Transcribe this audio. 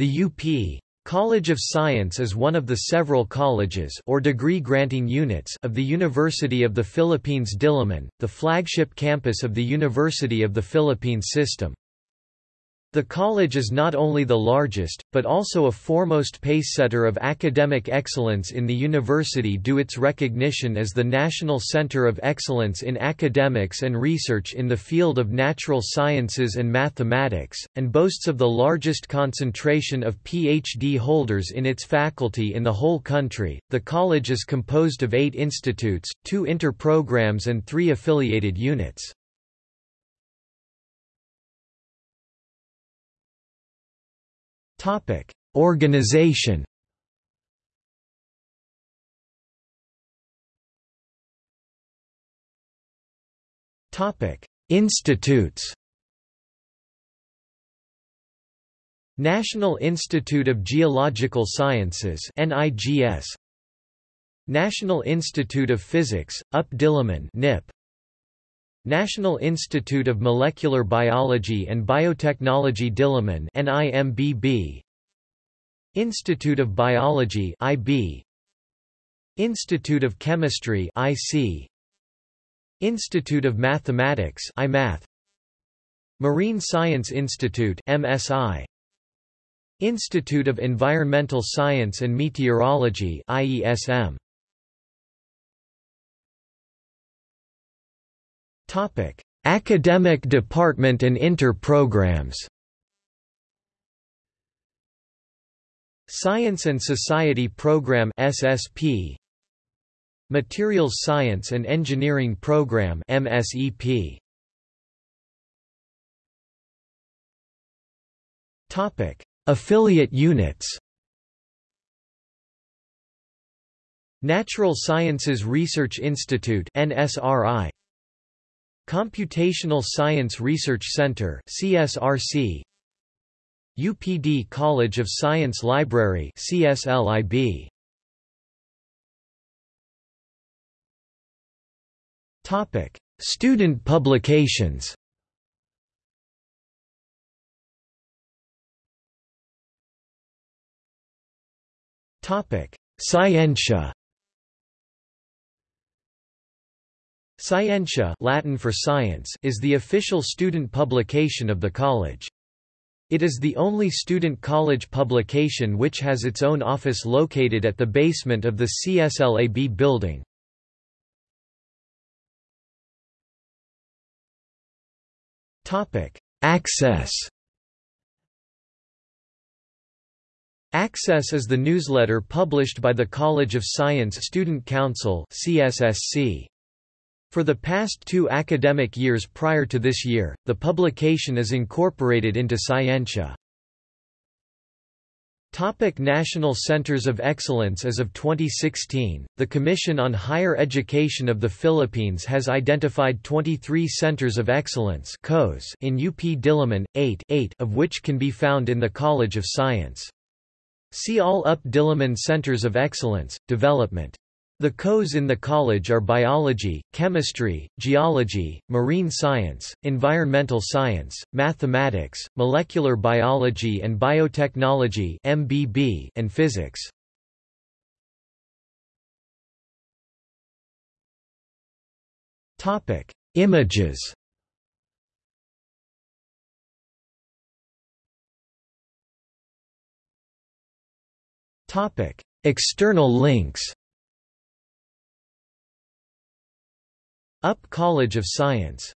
The UP College of Science is one of the several colleges or degree-granting units of the University of the Philippines Diliman, the flagship campus of the University of the Philippines system. The college is not only the largest, but also a foremost pacesetter of academic excellence in the university due its recognition as the National Center of Excellence in Academics and Research in the field of natural sciences and mathematics, and boasts of the largest concentration of PhD holders in its faculty in the whole country. The college is composed of eight institutes, two inter-programs and three affiliated units. Topic: Organization. Topic: Institutes. National Institute of Geological Sciences NIGS National Institute of Physics UP Diliman NIP National Institute of Molecular Biology and Biotechnology Diliman NIMBB Institute of Biology IB Institute of Chemistry IC Institute of Mathematics IMath Marine Science Institute MSI Institute of Environmental Science and Meteorology IESM Topic: Academic department and inter-programs. Science and Society Program SSP Materials Science and Engineering Program MSEP Topic. Affiliate units. Natural Sciences Research Institute NSRI Computational Science Research Center CSRC UPD College of Science Library CSLIB Topic Student publications. Topic Scientia Scientia Latin for science is the official student publication of the college. It is the only student college publication which has its own office located at the basement of the CSLAB building. Access Access is the newsletter published by the College of Science Student Council CSSC. For the past two academic years prior to this year, the publication is incorporated into Scientia. Topic National Centers of Excellence As of 2016, the Commission on Higher Education of the Philippines has identified 23 Centers of Excellence in UP Diliman, 8, 8 of which can be found in the College of Science. See all UP Diliman Centers of Excellence, Development the COs in the college are biology, chemistry, geology, marine science, environmental science, mathematics, molecular biology and biotechnology (MBB), and physics. Topic: Images. Topic: External links. UP College of Science